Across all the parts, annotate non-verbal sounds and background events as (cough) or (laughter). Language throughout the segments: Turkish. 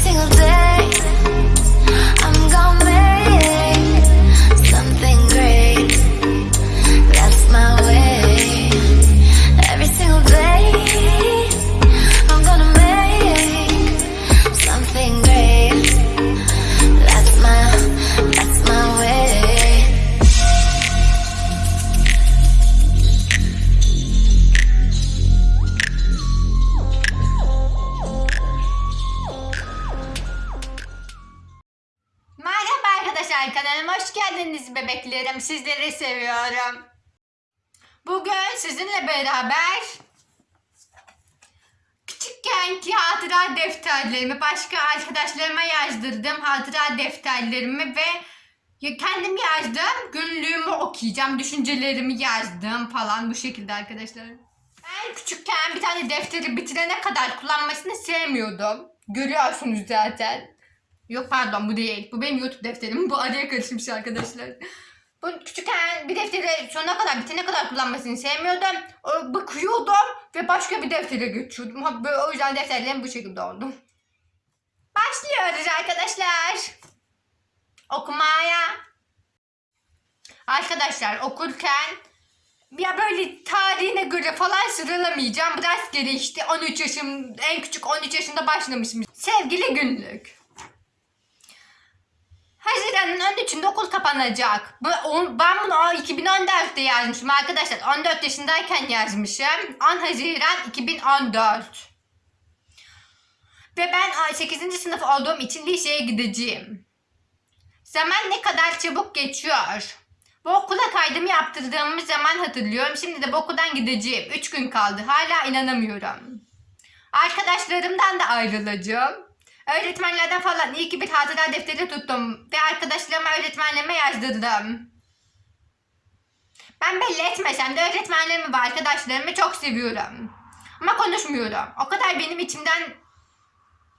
single day. Arkadaşlar kanalıma hoş geldiniz bebeklerim. Sizleri seviyorum. Bugün sizinle beraber küçükkenki hatıra defterlerimi başka arkadaşlarıma yazdırdım hatıra defterlerimi ve kendim yazdım günlüğümü okuyacağım düşüncelerimi yazdım falan bu şekilde arkadaşlar. Ben küçükken bir tane defteri bitirene kadar kullanmasını sevmiyordum. Görüyorsunuz zaten. Yok pardon bu değil. Bu benim YouTube defterim. Bu araya karışmış arkadaşlar. Bu küçükken bir defteri sonuna kadar bitene kadar kullanmasını sevmiyordum. Bakıyordum ve başka bir deftere geçiyordum. O yüzden defterlerim bu şekilde oldu. Başlıyoruz arkadaşlar. Okumaya. Arkadaşlar okurken ya böyle tarihine göre falan sıralamayacağım. Rastgele işte 13 yaşım, en küçük 13 yaşında başlamışım. Sevgili günlük. Haziran'ın 13'ünde okul kapanacak. Ben bunu o 2014'te yazmışım arkadaşlar. 14 yaşındayken yazmışım. 10 Haziran 2014. Ve ben 8. sınıf olduğum için liseye gideceğim. Zaman ne kadar çabuk geçiyor. Bu okula kaydımı yaptırdığımız zaman hatırlıyorum. Şimdi de bu okuldan gideceğim. 3 gün kaldı. Hala inanamıyorum. Arkadaşlarımdan da ayrılacağım. Öğretmenlerden falan iyi ki bir hatıra defteri tuttum ve arkadaşlarıma öğretmenlerime yazdırdım. Ben belli etmesem de öğretmenlerimi ve arkadaşlarımı çok seviyorum. Ama konuşmuyorum. O kadar benim içimden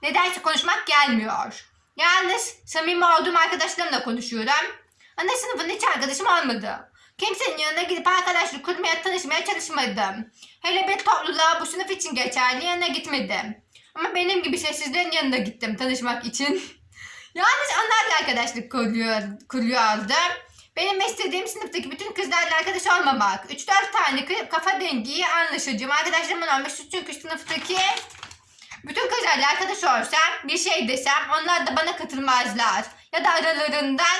nedense konuşmak gelmiyor. Yalnız samimi olduğum arkadaşlarımla konuşuyorum. Ana sınıfın hiç arkadaşım olmadı. Kimsenin yanına gidip arkadaşlık kurmaya, tanışmaya çalışmadım. Hele bir topluluğa bu sınıf için geçerli yanına gitmedim. Ama benim gibi sessizlerin yanına gittim tanışmak için. Yalnız onlarla arkadaşlık kuruyor, kuruyordu. Benim istediğim sınıftaki bütün kızlarla arkadaş olmamak. 3-4 tane kafa dengi anlaşacağım. Arkadaşlarımın olması çünkü sınıftaki bütün kızlarla arkadaş olsam bir şey desem onlar da bana katılmazlar. Ya da aralarından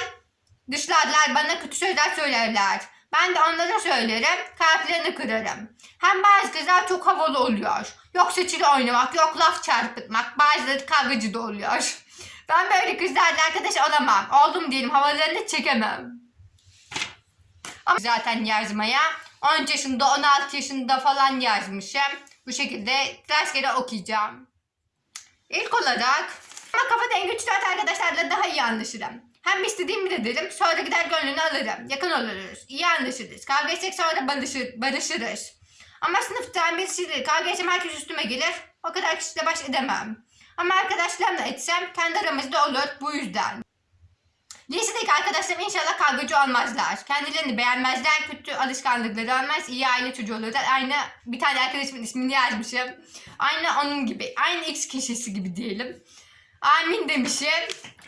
dışlarlar bana kötü sözler söylerler. Ben de onlara söylerim, kalplerini kırarım. Hem bazı kızlar çok havalı oluyor. Yok seçili oynamak, yok laf çarpıtmak, bazıları kavgacı da oluyor. Ben böyle kızlarla arkadaş olamam. Oldum diyelim, havalarını çekemem. Ama zaten yazmaya 10 yaşında, 16 yaşında falan yazmışım. Bu şekilde rastgele okuyacağım. İlk olarak ama kafa dengi 3-4 arkadaşlarla daha iyi anlaşırım. Hem istediğimi de derim sonra gider gönlünü alırım. Yakın oluruz. iyi anlaşırız. Kavga etsek sonra barışır, barışırız. Ama sınıftan birisiyle kavga etsem herkes üstüme gelir. O kadar kişiyle baş edemem. Ama arkadaşlarımla etsem kendi aramızda olur bu yüzden. Lisedeki arkadaşlarım inşallah kavgacı olmazlar. Kendilerini beğenmezler, kötü alışkanlıkları olmaz, iyi aile çocuğu olurlar. Aynı bir tane arkadaşımın ismini yazmışım. Aynı onun gibi, aynı X kişisi gibi diyelim. Amin demişim.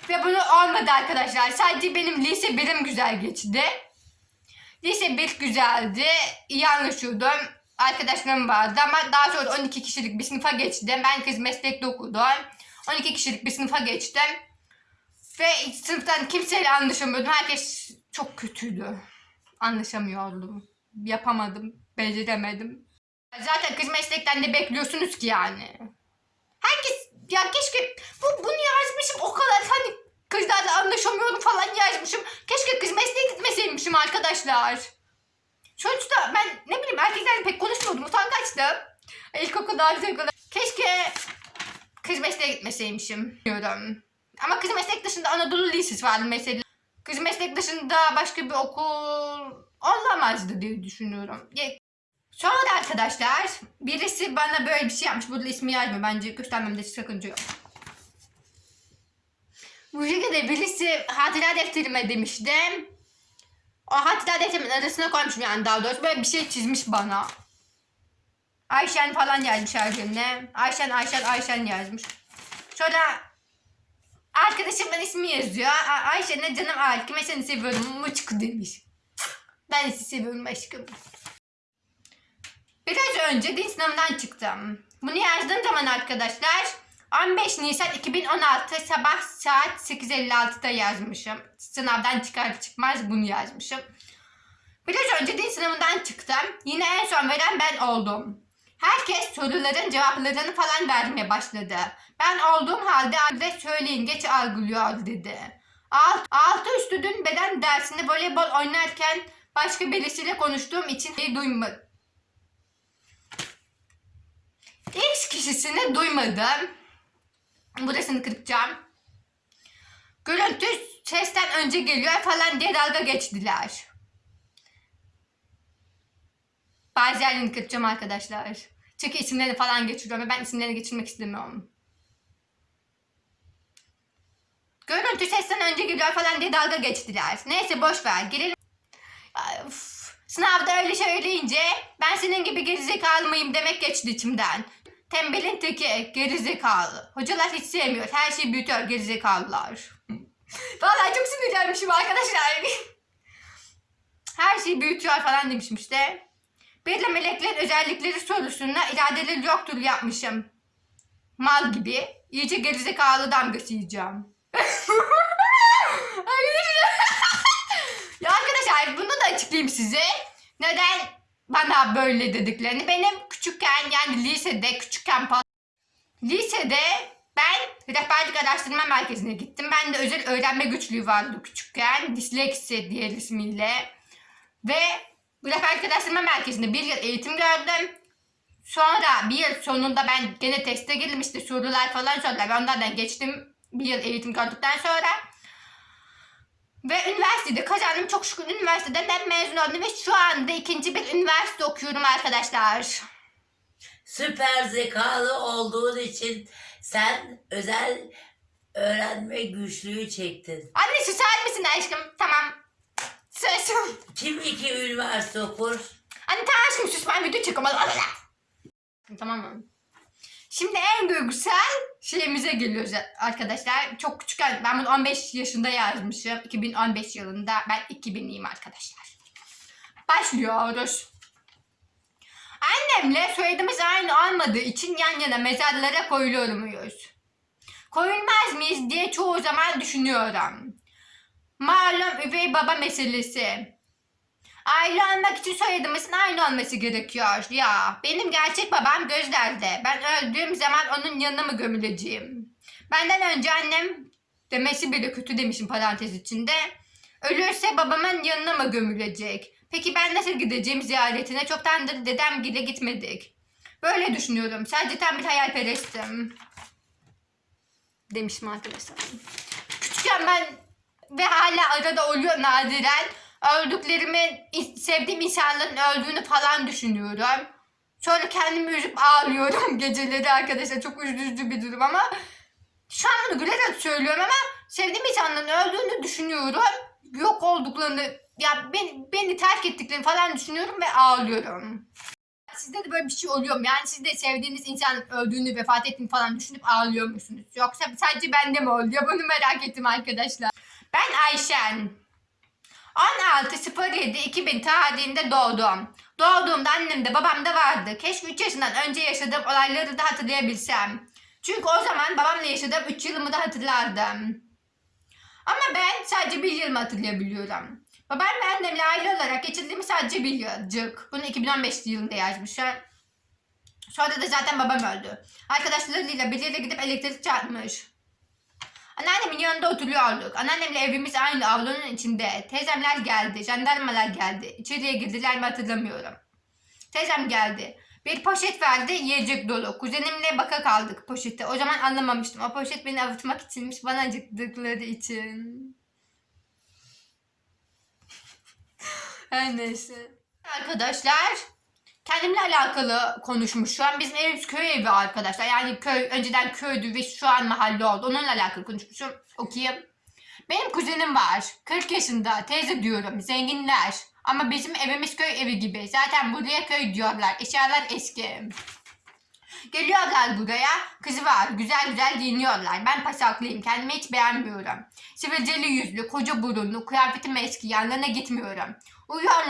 Ve bunu olmadı arkadaşlar. Sadece benim lise birim güzel geçti. Lise 1 güzeldi. İyi anlaşıyordum. Arkadaşlarım vardı ama daha sonra 12 kişilik bir sınıfa geçtim. Kız meslekte okudum. 12 kişilik bir sınıfa geçtim. Ve sınıftan kimseyle anlaşamıyordum. Herkes çok kötüydü. Anlaşamıyordum. Yapamadım. Beceremedim. Zaten kız meslekten ne bekliyorsunuz ki yani? Herkes ya keşke bu, bunu yazmışım o kadar hani kızlarla anlaşamıyorum falan yazmışım. Keşke kız mesleğe gitmeseymişim arkadaşlar. Sonuçta ben ne bileyim erkeklerle pek konuşmuyordum. Utangaçtım. İlkokulda ilkokulda. Keşke kız mesleğe gitmeseymişim diyorum. Ama kız meslek dışında Anadolu Lisesi vardı mesela. Kız meslek dışında başka bir okul olamazdı diye düşünüyorum. Sonra arkadaşlar birisi bana böyle bir şey yapmış. Burada ismi yazmıyor. Bence göstermemde sakınca yok. Bu şekilde birisi hatıra defterime demişti. O hatıra defterimin arasına koymuşum yani daha doğrusu. Böyle bir şey çizmiş bana. Ayşen falan yazmış her yerine. Ayşen, Ayşen, Ayşen yazmış. Sonra arkadaşımın ismi yazıyor. A- Ayşe ne canım Alkime seni seviyorum. Muçku demiş. Ben sizi seviyorum aşkım. Biraz önce din sınavından çıktım. Bunu yazdığım zaman arkadaşlar 15 Nisan 2016 sabah saat 8.56'da yazmışım. Sınavdan çıkar çıkmaz bunu yazmışım. Biraz önce din sınavından çıktım. Yine en son veren ben oldum. Herkes soruların cevaplarını falan vermeye başladı. Ben olduğum halde adres söyleyin geç algılıyor dedi. Alt, altı üstü dün beden dersinde voleybol oynarken başka birisiyle konuştuğum için şey duymadım. X kişisini duymadım. Burasını kırpacağım. Görüntü sesten önce geliyor falan diye dalga geçtiler. Bazılarını kırpacağım arkadaşlar. Çünkü isimlerini falan geçiriyorum ve ben isimlerini geçirmek istemiyorum. Görüntü sesten önce geliyor falan diye dalga geçtiler. Neyse boş ver. Gelelim. Uf. Sınavda öyle söyleyince ben senin gibi gerizekalı mıyım demek geçti içimden. Tembelin teki gerizekalı. Hocalar hiç sevmiyor. Her şeyi büyütüyor gerizekalılar. Vallahi çok sinirlenmişim arkadaşlar. Her şeyi büyütüyor falan demişim işte. Bir de meleklerin özellikleri sorusunda iradeleri yoktur yapmışım. Mal gibi. İyice gerizekalı damgası yiyeceğim. (laughs) (laughs) ya arkadaşlar bunu da açıklayayım size. Neden bana böyle dediklerini. Benim küçükken yani lisede küçükken lisede ben rehberlik araştırma merkezine gittim. Ben de özel öğrenme güçlüğü vardı küçükken. Disleksi diğer ismiyle. Ve rehberlik araştırma merkezinde bir yıl eğitim gördüm. Sonra bir yıl sonunda ben gene teste girdim işte sorular falan sordular. Ben onlardan geçtim bir yıl eğitim gördükten sonra. Ve üniversitede kazandım. Çok şükür üniversiteden mezun oldum ve şu anda ikinci bir üniversite okuyorum arkadaşlar. Süper zekalı olduğun için sen özel öğrenme güçlüğü çektin. Anne susar mısın aşkım? Tamam. Sus. Kim iki üniversite okur? Anne tamam aşkım sus ben video çekiyorum. Tamam mı? Şimdi en duygusal şeyimize geliyoruz arkadaşlar. Çok küçükken ben bunu 15 yaşında yazmışım. 2015 yılında. Ben 2000'liyim arkadaşlar. Başlıyoruz. Annemle soyadımız aynı olmadığı için yan yana mezarlara koyuluyor muyuz? Koyulmaz mıyız diye çoğu zaman düşünüyorum. Malum üvey baba meselesi. Aile olmak için soyadımızın aynı olması gerekiyor. Ya benim gerçek babam gözlerde. Ben öldüğüm zaman onun yanına mı gömüleceğim? Benden önce annem demesi bile kötü demişim parantez içinde. Ölürse babamın yanına mı gömülecek? Peki ben nasıl gideceğim ziyaretine? Çoktandır dedem gide gitmedik. Böyle düşünüyorum. Sadece tam bir hayalperestim. Demişim arkadaşlar. Küçükken ben ve hala arada oluyor nadiren öldüklerimi sevdiğim insanların öldüğünü falan düşünüyorum. Sonra kendimi üzüp ağlıyorum (laughs) geceleri arkadaşlar. Çok üzücü bir durum ama şu an bunu gülerek söylüyorum ama sevdiğim insanların öldüğünü düşünüyorum. Yok olduklarını, ya beni, beni terk ettiklerini falan düşünüyorum ve ağlıyorum. Sizde de böyle bir şey oluyor mu? Yani siz de sevdiğiniz insanın öldüğünü, vefat ettiğini falan düşünüp ağlıyor musunuz? Yoksa sadece bende mi oluyor? Bunu merak ettim arkadaşlar. Ben Ayşen. 16.07.2000 tarihinde doğdum. Doğduğumda annem de babam da vardı. Keşke 3 yaşından önce yaşadığım olayları da hatırlayabilsem. Çünkü o zaman babamla yaşadığım 3 yılımı da hatırlardım. Ama ben sadece bir yılımı hatırlayabiliyorum. Babam ve annemle aile olarak geçirdiğimiz sadece bir yılcık. Bunu 2015 yılında yazmışlar. Sonra da zaten babam öldü. Arkadaşlarıyla biriyle gidip elektrik çarpmış. Anneannemin yanında oturuyorduk. Anneannemle evimiz aynı avlunun içinde. Teyzemler geldi, jandarmalar geldi. İçeriye girdiler mi hatırlamıyorum. Teyzem geldi. Bir poşet verdi, yiyecek dolu. Kuzenimle baka kaldık poşette. O zaman anlamamıştım. O poşet beni avutmak içinmiş, bana acıktıkları için. Her neyse. Arkadaşlar, kendimle alakalı konuşmuşum. Bizim evimiz köy evi arkadaşlar. Yani köy önceden köydü ve şu an mahalle oldu. Onunla alakalı konuşmuşum. Okuyayım. Benim kuzenim var. 40 yaşında. Teyze diyorum. Zenginler. Ama bizim evimiz köy evi gibi. Zaten buraya köy diyorlar. Eşyalar eski. Geliyorlar buraya. Kızı var. Güzel güzel giyiniyorlar. Ben pasaklıyım. Kendimi hiç beğenmiyorum. Sivilceli yüzlü, koca burunlu, kıyafetim eski. Yanlarına gitmiyorum.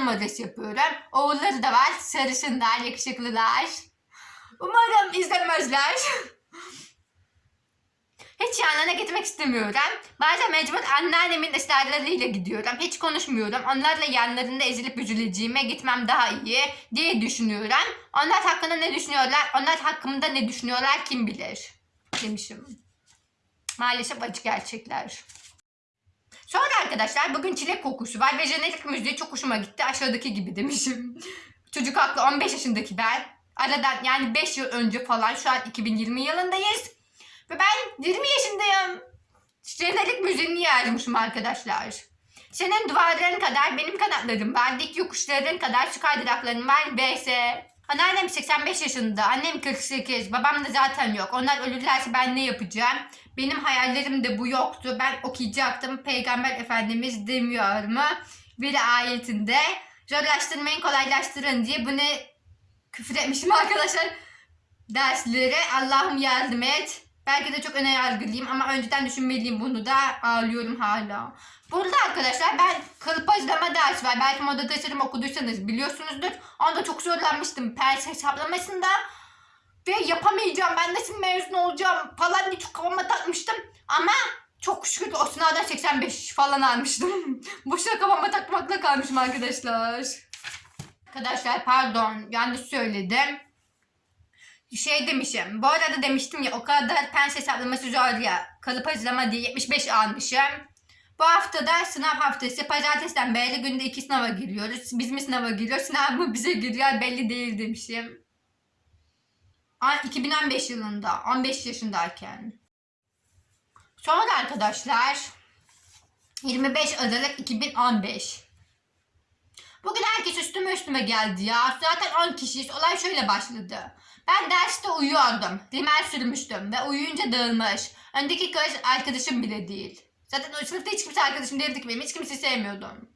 Numarası yapıyorum. Oğulları da var. Sarışınlar, yakışıklılar. Umarım izlemezler. Hiç yanlarına gitmek istemiyorum. Bazen mecbur anneannemin ısrarlarıyla gidiyorum. Hiç konuşmuyorum. Onlarla yanlarında ezilip üzüleceğime gitmem daha iyi diye düşünüyorum. Onlar hakkında ne düşünüyorlar? Onlar hakkımda ne düşünüyorlar kim bilir? Demişim. Maalesef acı gerçekler. Sonra arkadaşlar bugün çilek kokusu var ve jenerik müziği çok hoşuma gitti. Aşağıdaki gibi demişim. (laughs) Çocuk haklı 15 yaşındaki ben. Aradan yani 5 yıl önce falan şu an 2020 yılındayız. Ve ben 20 yaşındayım. Jenerik müziğini yazmışım arkadaşlar. Senin duvarların kadar benim kanatlarım var. Dik yokuşların kadar şu kaydıraklarım var. BS. Anneannem 85 yaşında. Annem 48. Babam da zaten yok. Onlar ölürlerse ben ne yapacağım? Benim hayallerim de bu yoktu. Ben okuyacaktım. Peygamber Efendimiz demiyor mu? Bir ayetinde zorlaştırmayın kolaylaştırın diye bunu küfür etmişim arkadaşlar. Dersleri Allah'ım yardım et. Belki de çok öne yargılıyım ama önceden düşünmeliyim bunu da ağlıyorum hala. Burada arkadaşlar ben kırpazlama dersi var. Belki moda tasarım okuduysanız biliyorsunuzdur. Onda çok zorlanmıştım pers hesaplamasında. Ve yapamayacağım ben nasıl mezun olacağım falan diye çok kafama takmıştım. Ama çok şükür o sınavdan 85 falan almıştım. (laughs) Boşuna kafama takmakla kalmışım arkadaşlar. Arkadaşlar pardon yanlış söyledim. Şey demişim. Bu arada demiştim ya o kadar pens hesaplaması zor ya. Kalıp hazırlama diye 75 almışım. Bu hafta da sınav haftası. Pazartesiden beri günde iki sınava giriyoruz. Biz mi sınava giriyoruz? Sınav mı bize giriyor belli değil demişim. Ay, 2015 yılında. 15 yaşındayken. Sonra arkadaşlar 25 Aralık 2015. Bugün herkes üstüme üstüme geldi ya. Zaten 10 kişiyiz. Olay şöyle başladı. Ben derste uyuyordum. Rimel sürmüştüm ve uyuyunca dağılmış. Öndeki kız arkadaşım bile değil. Zaten sınıfta hiç kimse arkadaşım değildi ki benim. Hiç kimseyi sevmiyordum.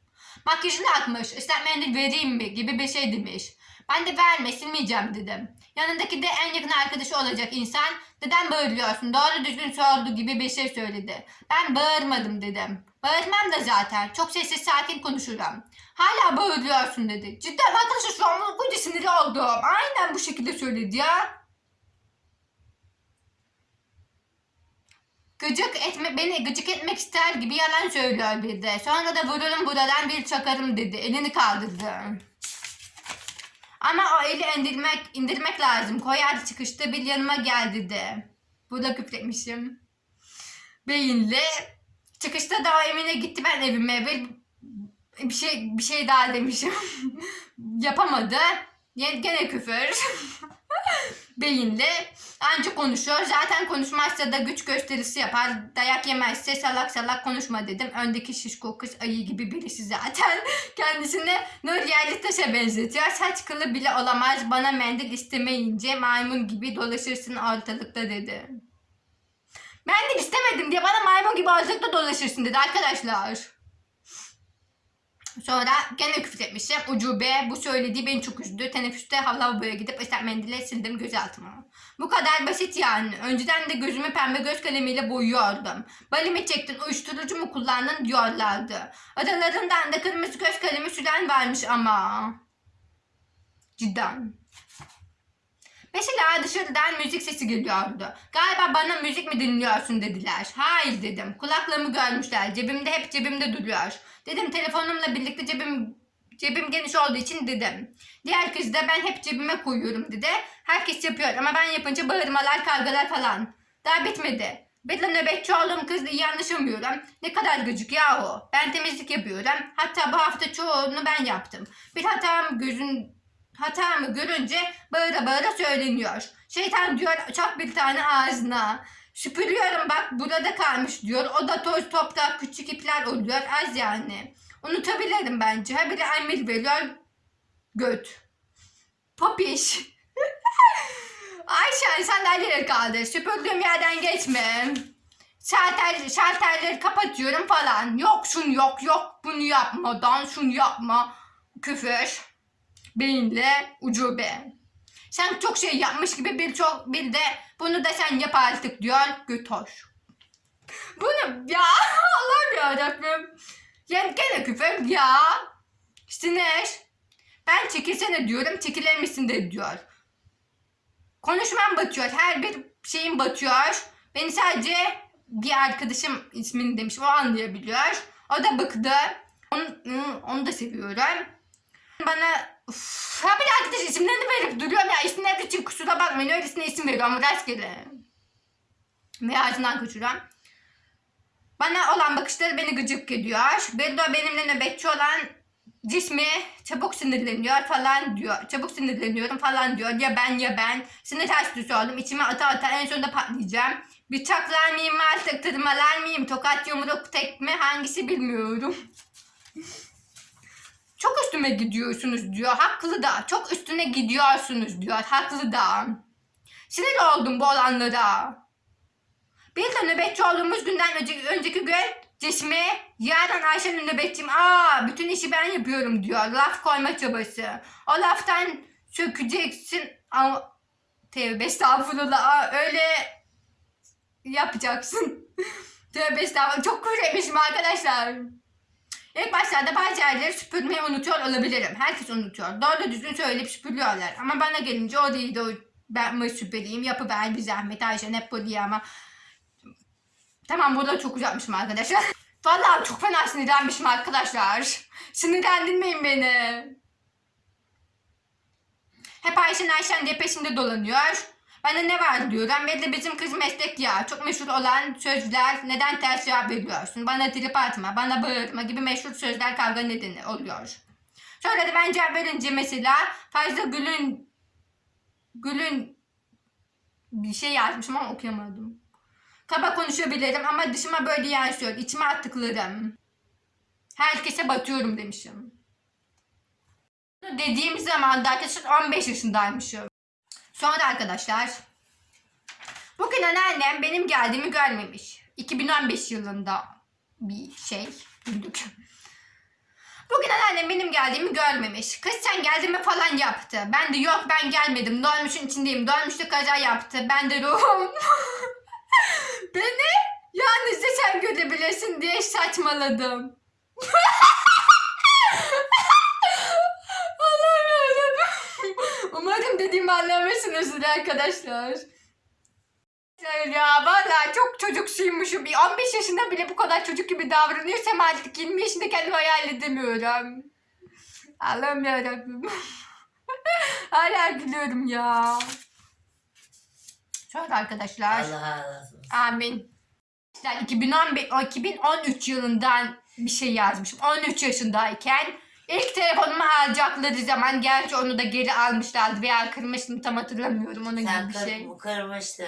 Makyajını atmış. Islak mendil vereyim mi gibi bir şey demiş. Ben de verme silmeyeceğim dedim. Yanındaki de en yakın arkadaşı olacak insan neden bağırıyorsun doğru düzgün sordu gibi bir şey söyledi. Ben bağırmadım dedim. Bağırmam da zaten çok sessiz sakin konuşurum. Hala bağırıyorsun dedi. Cidden arkadaşlar şu an okuyunca sinirli oldum. Aynen bu şekilde söyledi ya. Gıcık etme, beni gıcık etmek ister gibi yalan söylüyor bir de. Sonra da vururum buradan bir çakarım dedi. Elini kaldırdı. Ama o eli indirmek, indirmek lazım. Koyar çıkışta bir yanıma gel dedi. Burada küfretmişim. Beyinli. Çıkışta da o evine gitti ben evime. Bir, bir şey bir şey daha demişim. (laughs) Yapamadı. Gene küfür. (laughs) Beyinli. Anca konuşuyor. Zaten konuşmazsa da güç gösterisi yapar. Dayak yemezse salak salak konuşma dedim. Öndeki şişko kız ayı gibi birisi zaten. (laughs) Kendisini Nur Yerlitaş'a benzetiyor. Saç kılı bile olamaz. Bana mendil istemeyince maymun gibi dolaşırsın ortalıkta dedi. Mendil istemedim diye bana maymun gibi ortalıkta dolaşırsın dedi arkadaşlar. Sonra gene küfür etmişim. Ucube bu söylediği beni çok üzdü. Teneffüste lavaboya gidip ıslak mendille sildim gözaltımı. Bu kadar basit yani. Önceden de gözümü pembe göz kalemiyle boyuyordum. Balimi çektin, uyuşturucu mu kullandın diyorlardı. Aralarından da kırmızı göz kalemi süren varmış ama. Cidden. Mesela dışarıdan müzik sesi geliyordu. Galiba bana müzik mi dinliyorsun dediler. Hayır dedim. Kulaklığımı görmüşler. Cebimde hep cebimde duruyor. Dedim telefonumla birlikte cebim cebim geniş olduğu için dedim. Diğer kız da ben hep cebime koyuyorum dedi. Herkes yapıyor ama ben yapınca bağırmalar, kavgalar falan. Daha bitmedi. Bir nöbetçi olduğum kızla iyi anlaşamıyorum. Ne kadar gıcık yahu. Ben temizlik yapıyorum. Hatta bu hafta çoğunu ben yaptım. Bir hatam gözün hatamı görünce bağıra bağıra söyleniyor. Şeytan diyor çak bir tane ağzına. Süpürüyorum bak burada kalmış diyor. O da toz toprak küçük ipler oluyor az yani. Unutabilirim bence. Ha biri emir veriyor. Göt. Popiş. (laughs) Ayşen sandalyeleri kaldır. Süpürdüğüm yerden geçme. Şalter, şalterleri kapatıyorum falan. Yok şunu yok yok bunu yapmadan şunu yapma. Küfür. Beyinle ucube. Sen çok şey yapmış gibi bir çok bir de bunu da sen yap artık diyor. Götoş. Bunu ya (laughs) Allah'ım yarabbim. Yani gene küfür ya. Sinir. Ben çekilsene diyorum çekilir misin de diyor. Konuşmam batıyor. Her bir şeyim batıyor. Beni sadece bir arkadaşım ismini demiş. O anlayabiliyor. O da bıktı. Onu, onu da seviyorum. Bana Uf, ha bir arkadaş isimlerini verip duruyorum ya. İsimler için kusura bakmayın. Öylesine isim veriyorum. Rastgele. Ve ağzından kaçırıyorum. Bana olan bakışları beni gıcık ediyor. De benimle nöbetçi olan cismi çabuk sinirleniyor falan diyor. Çabuk sinirleniyorum falan diyor. Ya ben ya ben. Sinir hastası oldum. İçime ata ata en sonunda patlayacağım. Bıçaklar mıyım artık tırmalar mıyım? Tokat yumruk tekme hangisi bilmiyorum. Çok üstüme gidiyorsunuz diyor. Haklı da. Çok üstüne gidiyorsunuz diyor. Haklı da. Sinir oldum bu olanlara. Bir de nöbetçi olduğumuz günden önce, önceki gün Cismi yarın Ayşe'nin nöbetçiyim. Aa bütün işi ben yapıyorum diyor. Laf koyma çabası. O laftan sökeceksin. Ama tevbe estağfurullah. Aa, öyle yapacaksın. (laughs) tevbe estağfurullah. Çok kuremişim arkadaşlar. İlk başlarda bazı yerleri süpürmeyi unutuyor olabilirim. Herkes unutuyor. Doğru düzgün söyleyip süpürüyorlar. Ama bana gelince o değil de o ben mi süpüreyim yapıver bir zahmet Ayşe hep bu diye ama Tamam burada çok uzatmışım arkadaşlar. (laughs) Vallahi çok fena sinirlenmişim arkadaşlar. Sinirlendirmeyin beni. Hep Ayşen Ayşen diye peşinde dolanıyor. De ne var. Ve de bizim kız meslek ya. Çok meşhur olan sözler neden ters cevap veriyorsun? Bana trip atma, bana bağırma gibi meşhur sözler kavga nedeni oluyor. Sonra da ben cevap verince mesela fazla gülün gülün bir şey yazmışım ama okuyamadım. Kaba konuşabilirim ama dışıma böyle yansıyor. İçime attıklarım. Herkese batıyorum demişim. Dediğim zaman da arkadaşlar 15 yaşındaymışım. Sonra arkadaşlar bugün anneannem benim geldiğimi görmemiş. 2015 yılında bir şey duyduk. Bugün anneannem benim geldiğimi görmemiş. Kız sen geldin mi falan yaptı. Ben de yok ben gelmedim. Dolmuşun içindeyim. Dolmuşta kaza yaptı. Ben de ruhum. (laughs) Beni yalnızca sen görebilirsin diye saçmaladım. (laughs) Allah'ım yarabbim. Umarım dediğimi anlamışsınızdır arkadaşlar. Ya valla çok çocuksuymuşum. Bir 15 yaşında bile bu kadar çocuk gibi davranıyorsam artık 20 yaşında kendimi hayal edemiyorum. Allah'ım yarabbim. (laughs) Hala gülüyorum ya. Şöyle arkadaşlar. Allah olsun. Amin. İşte 2015, o 2013 yılından bir şey yazmışım. 13 yaşındayken ilk telefonumu alacakları zaman gerçi onu da geri almışlardı veya kırmıştım tam hatırlamıyorum onun Sen gibi bir kır, şey. kırmıştın.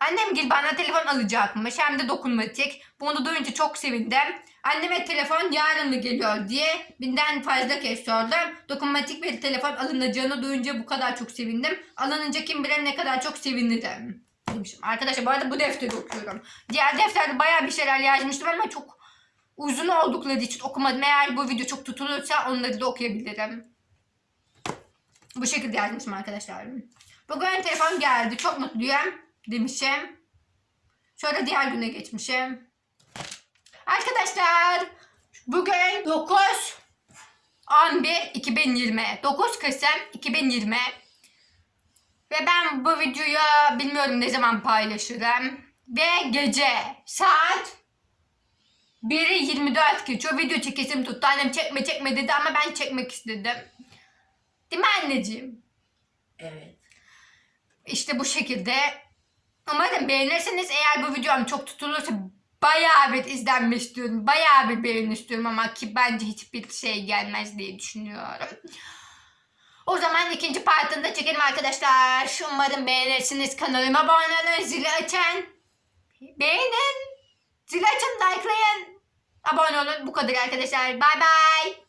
Annem gel bana telefon alacakmış hem de dokunmatik. Bunu duyunca çok sevindim. Anneme telefon yarın mı geliyor diye binden fazla kez sordum. Dokunmatik bir telefon alınacağını duyunca bu kadar çok sevindim. Alınınca kim bilir ne kadar çok sevinirim. Demişim. Arkadaşlar bu arada bu defteri okuyorum. Diğer defterde bayağı bir şeyler yazmıştım ama çok uzun oldukları için okumadım. Eğer bu video çok tutulursa onları da okuyabilirim. Bu şekilde yazmışım arkadaşlar. Bugün telefon geldi. Çok mutluyum demişim. Sonra diğer güne geçmişim. Arkadaşlar bugün 9 11 2020 9 Kasım 2020 ve ben bu videoyu bilmiyorum ne zaman paylaşırım ve gece saat 1'i 24 geçiyor video çekesim tuttu annem çekme çekme dedi ama ben çekmek istedim değil mi anneciğim? Evet. İşte bu şekilde. Umarım beğenirsiniz. Eğer bu videom çok tutulursa bayağı bir izlenme istiyorum. Bayağı bir beğeni istiyorum ama ki bence hiçbir şey gelmez diye düşünüyorum. O zaman ikinci partını çekelim arkadaşlar. Umarım beğenirsiniz. Kanalıma abone olun. Zili açın. Beğenin. Zili açın. Likelayın. Abone olun. Bu kadar arkadaşlar. Bay bay.